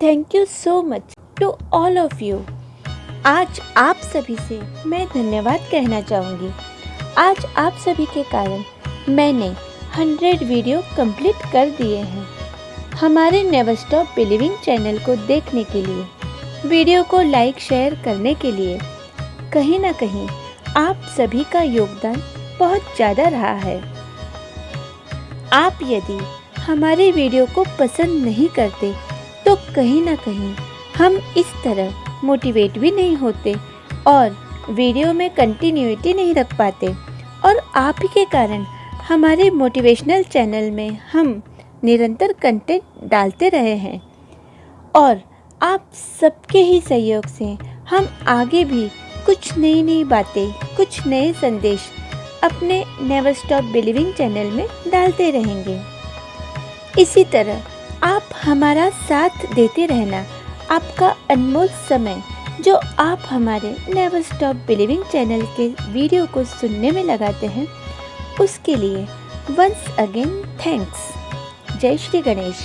Thank you so much to all of you आज आप सभी से मैं धन्यवाद कहना चाहूँगी। आज आप सभी के कारण मैंने हंड्रेड वीडियो कंप्लीट कर दिए हैं। हमारे नेवर स्टॉप बिलीविंग चैनल को देखने के लिए, वीडियो को लाइक शेयर करने के लिए कहीं ना कहीं आप सभी का योगदान बहुत ज़्यादा रहा है। आप यदि हमारे वीडियो को पसंद नहीं करते कहीं ना कहीं हम इस तरह मोटिवेट भी नहीं होते और वीडियो में कंटिन्यूटी नहीं रख पाते। और आप ही के कारण हमारे मोटिवेशनल चैनल में हम निरंतर कंटेंट डालते रहे हैं। और आप सबके ही सहयोग से हम आगे भी कुछ नई नई बातें, कुछ नए संदेश अपने नेवर स्टॉप बिलीविंग चैनल में डालते रहेंगे। इसी तरह आप हमारा साथ देते रहना आपका अनमोल समय, जो आप हमारे नेवर स्टॉप बिलीविंग चैनल के वीडियो को सुनने में लगाते हैं, उसके लिए वंस अगेन थैंक्स जय श्री गणेश।